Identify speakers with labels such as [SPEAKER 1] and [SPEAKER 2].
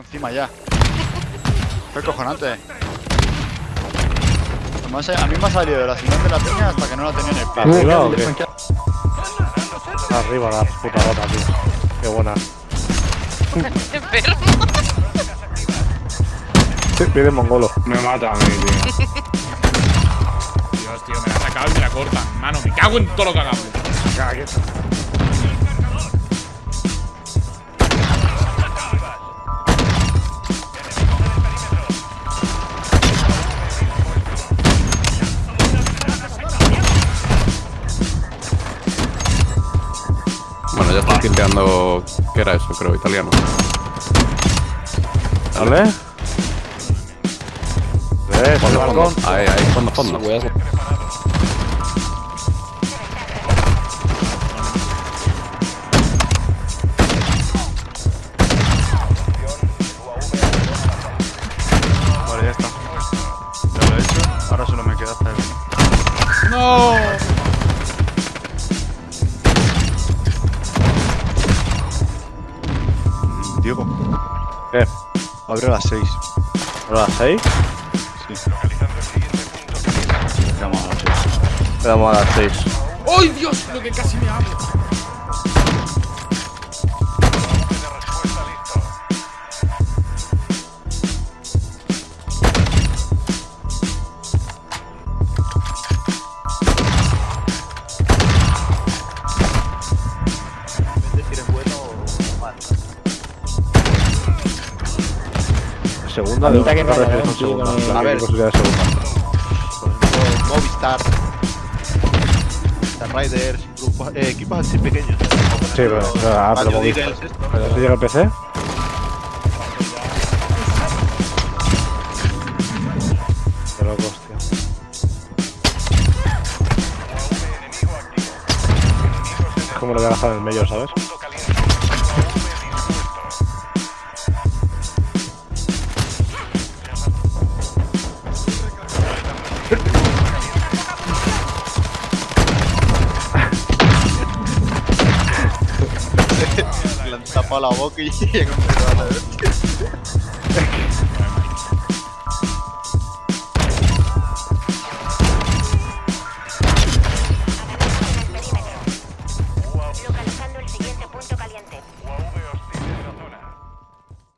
[SPEAKER 1] encima ya. Fue cojonante. Eh, a mí me ha salido de la señal de la peña hasta que no la tenía en el pie.
[SPEAKER 2] ¿Arriba o qué? Arriba la puta rota, tío. Qué buena. Viene mongolo.
[SPEAKER 3] Me mata a mí, tío.
[SPEAKER 4] Dios, tío, me la ha sacado y me la cortan. Mano, me cago en todo lo que hagamos.
[SPEAKER 5] Tinteando. ¿Qué era eso? Creo, italiano.
[SPEAKER 2] ¿Vale? Por el balcón.
[SPEAKER 5] Ahí, ahí, fondo, fondo.
[SPEAKER 1] Diego,
[SPEAKER 2] ¿Qué?
[SPEAKER 1] abre a las 6.
[SPEAKER 2] ¿Ahora las 6?
[SPEAKER 1] Sí. Vamos a las 6.
[SPEAKER 2] Quedamos a las 6.
[SPEAKER 4] ¡Ay, Dios! Lo que casi me hago.
[SPEAKER 2] Segunda
[SPEAKER 6] A que
[SPEAKER 2] no segunda.
[SPEAKER 7] a ver.
[SPEAKER 2] posibilidad de segunda.
[SPEAKER 7] Por Movistar, Star Riders, eh, equipos así pequeños.
[SPEAKER 2] Sí, pero, ah, pero Movistar. ¿Pero te llega el PC? Loco, hostia. Es como lo voy a dejar en el medio, ¿sabes?
[SPEAKER 7] Le han tapado la boca y llega un pedazo de-